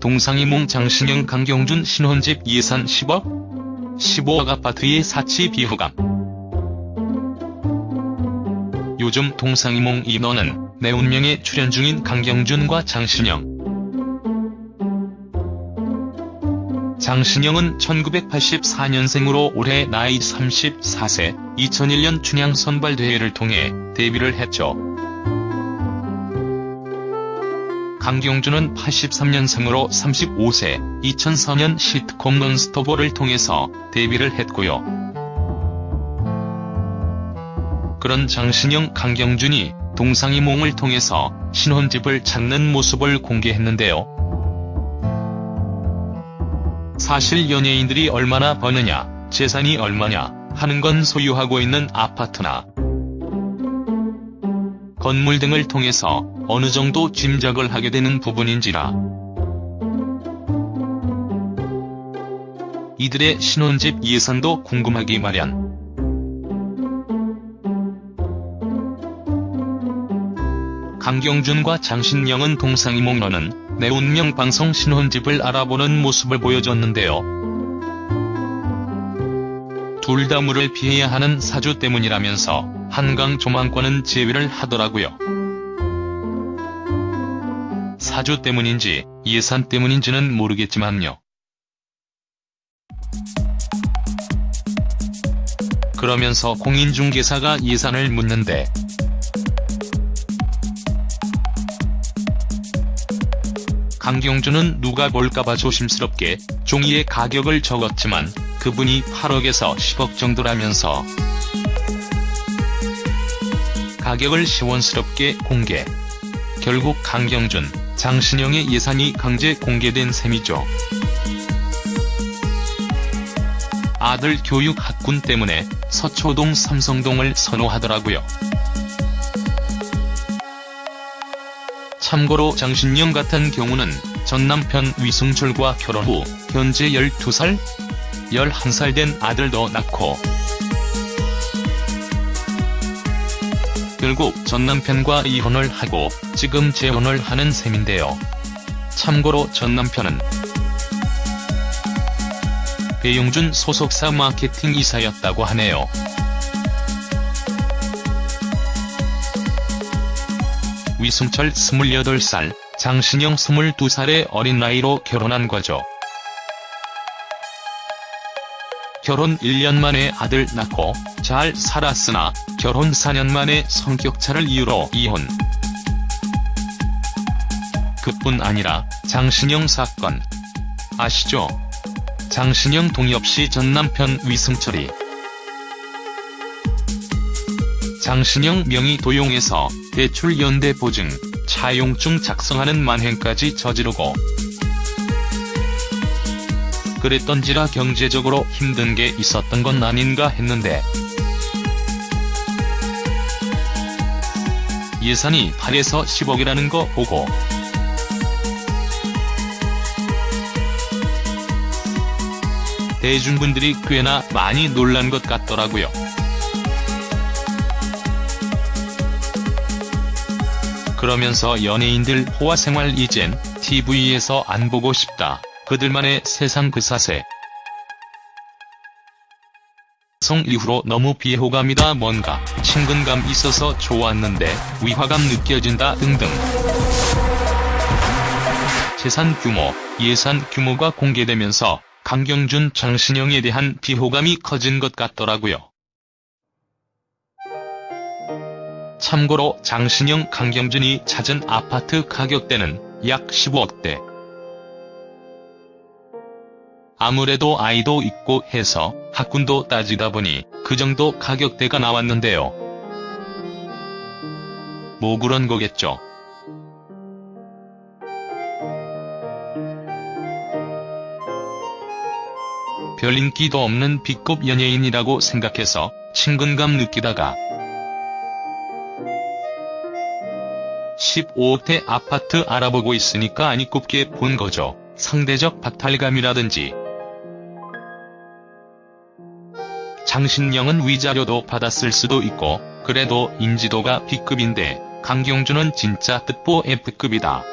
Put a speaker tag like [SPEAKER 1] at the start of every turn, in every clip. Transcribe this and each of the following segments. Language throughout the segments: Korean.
[SPEAKER 1] 동상이몽 장신영 강경준 신혼집 예산 10억? 15억 아파트의 사치 비호감. 요즘 동상이몽 인원은 내 운명에 출연 중인 강경준과 장신영. 장신영은 1984년생으로 올해 나이 34세, 2001년 춘향 선발대회를 통해 데뷔를 했죠. 강경준은 83년생으로 35세, 2004년 시트콤 넌스토버를 통해서 데뷔를 했고요. 그런 장신영, 강경준이 동상이몽을 통해서 신혼집을 찾는 모습을 공개했는데요. 사실 연예인들이 얼마나 버느냐, 재산이 얼마냐 하는 건 소유하고 있는 아파트나 건물 등을 통해서 어느 정도 짐작을 하게 되는 부분인지라. 이들의 신혼집 예산도 궁금하기 마련. 강경준과 장신영은 동상이몽러는 내 운명 방송 신혼집을 알아보는 모습을 보여줬는데요. 둘 다 물을 피해야 하는 사주 때문이라면서 한강 조망권은 제외를 하더라고요. 사주 때문인지 예산 때문인지는 모르겠지만요. 그러면서 공인중개사가 예산을 묻는데 강경준은 누가 볼까봐 조심스럽게 종이에 가격을 적었지만 그분이 8억에서 10억 정도라면서 가격을 시원스럽게 공개. 결국 강경준, 장신영의 예산이 강제 공개된 셈이죠. 아들 교육 학군 때문에 서초동 삼성동을 선호하더라고요. 참고로 장신영 같은 경우는 전 남편 위승철과 결혼 후 현재 12살? 11살 된 아들도 낳고 결국 전 남편과 이혼을 하고 지금 재혼을 하는 셈인데요. 참고로 전 남편은 배용준 소속사 마케팅 이사였다고 하네요. 위승철 28살, 장신영 22살의 어린 나이로 결혼한 거죠. 결혼 1년 만에 아들 낳고 잘 살았으나 결혼 4년 만에 성격차를 이유로 이혼. 그뿐 아니라 장신영 사건. 아시죠? 장신영 동엽씨 전 남편 위승철이 장신영 명의 도용해서 대출 연대 보증, 차용증 작성하는 만행까지 저지르고 그랬던지라 경제적으로 힘든 게 있었던 건 아닌가 했는데 예산이 8에서 10억이라는 거 보고 대중분들이 꽤나 많이 놀란 것 같더라고요. 그러면서 연예인들 호화생활 이젠 TV에서 안 보고 싶다. 그들만의 세상 그 사세. 성 이후로 너무 비호감이다 뭔가 친근감 있어서 좋았는데 위화감 느껴진다 등등. 재산 규모, 예산 규모가 공개되면서 강경준 장신영에 대한 비호감이 커진 것 같더라고요. 참고로 장신영 강경준이 찾은 아파트 가격대는 약 15억대. 아무래도 아이도 있고 해서 학군도 따지다 보니 그 정도 가격대가 나왔는데요. 뭐 그런 거겠죠. 별 인기도 없는 B급 연예인이라고 생각해서 친근감 느끼다가 15억대 아파트 알아보고 있으니까 아니 꼽게 본 거죠. 상대적 박탈감이라든지 장신영은 위자료도 받았을 수도 있고 그래도 인지도가 B급인데 강경준은 진짜 뜻보 F급이다.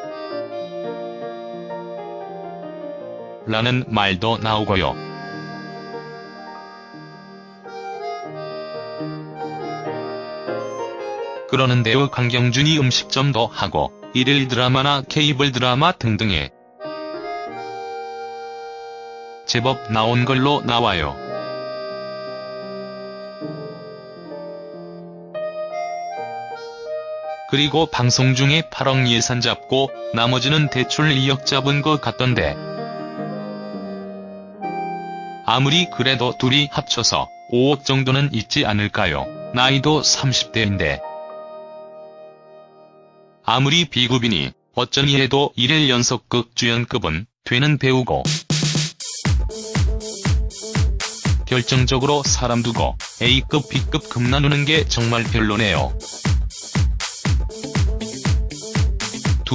[SPEAKER 1] 라는 말도 나오고요. 그러는데요 강경준이 음식점도 하고 일일 드라마나 케이블 드라마 등등에 제법 나온 걸로 나와요. 그리고 방송 중에 8억 예산 잡고 나머지는 대출 2억 잡은 것 같던데. 아무리 그래도 둘이 합쳐서 5억 정도는 있지 않을까요? 나이도 30대인데. 아무리 비구비니 어쩌니 해도 1일 연속극 주연급은 되는 배우고 결정적으로 사람 두고 A급 B급 급 나누는 게 정말 별로네요.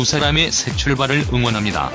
[SPEAKER 1] 두 사람의 새 출발을 응원합니다.